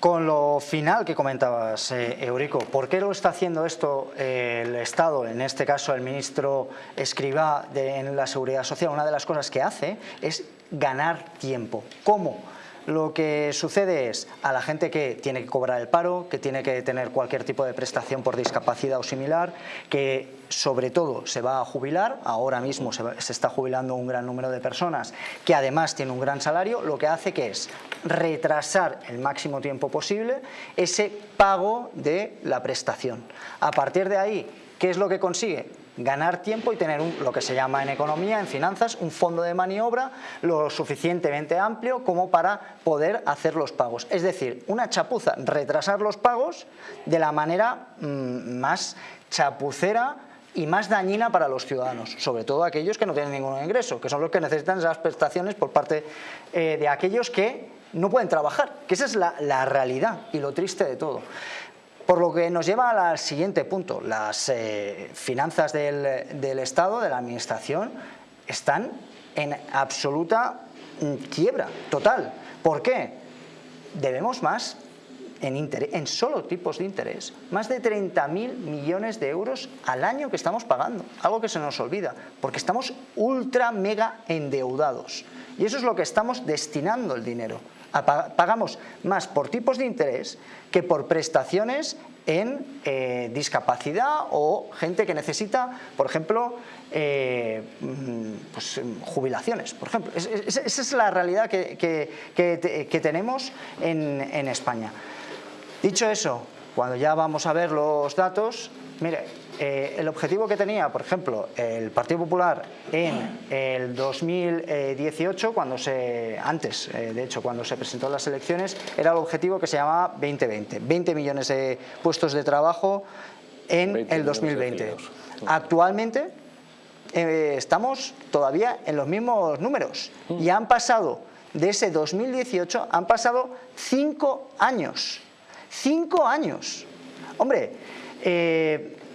Con lo final que comentabas, eh, Eurico, ¿por qué lo está haciendo esto eh, el Estado, en este caso el ministro Escribá de, en la Seguridad Social? Una de las cosas que hace es ganar tiempo. ¿Cómo? Lo que sucede es a la gente que tiene que cobrar el paro, que tiene que tener cualquier tipo de prestación por discapacidad o similar, que sobre todo se va a jubilar, ahora mismo se, está jubilando un gran número de personas que además tiene un gran salario, lo que hace que es retrasar el máximo tiempo posible ese pago de la prestación. A partir de ahí, ¿qué es lo que consigue? Ganar tiempo y tener lo que se llama en economía, en finanzas, un fondo de maniobra lo suficientemente amplio como para poder hacer los pagos. Es decir, una chapuza, retrasar los pagos de la manera mm, más chapucera y más dañina para los ciudadanos, sobre todo aquellos que no tienen ningún ingreso, que son los que necesitan esas prestaciones por parte eh, de aquellos que no pueden trabajar, que esa es la realidad y lo triste de todo. Por lo que nos lleva al siguiente punto, las eh, finanzas del, Estado, de la Administración, están en absoluta mm, quiebra total. ¿Por qué? Debemos más en, en solo tipos de interés, más de 30.000 millones de euros al año que estamos pagando, algo que se nos olvida, porque estamos ultra mega endeudados. Y eso es lo que estamos destinando el dinero pagamos más por tipos de interés que por prestaciones en eh, discapacidad o gente que necesita, por ejemplo, eh, mm, pues, jubilaciones, por ejemplo. esa es la realidad que, tenemos en España. Dicho eso, cuando ya vamos a ver los datos, mire, eh, el objetivo que tenía, por ejemplo, el Partido Popular en el 2018, cuando se, antes, eh, de hecho, cuando se presentó las elecciones, era el objetivo que se llamaba 2020, 20 millones de puestos de trabajo en el 2020. Actualmente eh, estamos todavía en los mismos números y han pasado, de ese 2018, han pasado cinco años. Cinco años. Hombre,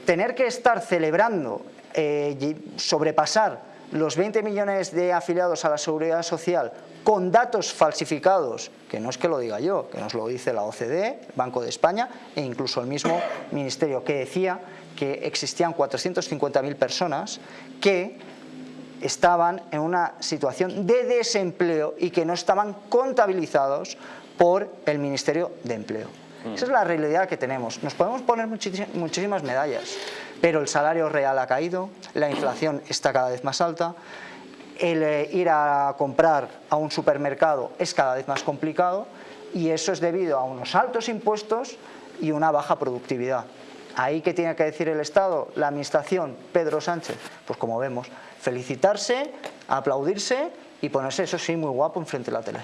tener que estar celebrando, eh, sobrepasar los 20 millones de afiliados a la Seguridad Social con datos falsificados, que no es que lo diga yo, que nos lo dice la OCDE, Banco de España e incluso el mismo Ministerio, que decía que existían 450.000 personas que estaban en una situación de desempleo y que no estaban contabilizados por el Ministerio de Empleo. Mm. Esa es la realidad que tenemos. Nos podemos poner muchísimas medallas, pero el salario real ha caído, la inflación está cada vez más alta, el eh, ir a comprar a un supermercado es cada vez más complicado y eso es debido a unos altos impuestos y una baja productividad. Ahí que tiene que decir el Estado, la Administración, Pedro Sánchez, pues como vemos, felicitarse, aplaudirse y ponerse, eso sí, muy guapo enfrente de la tele.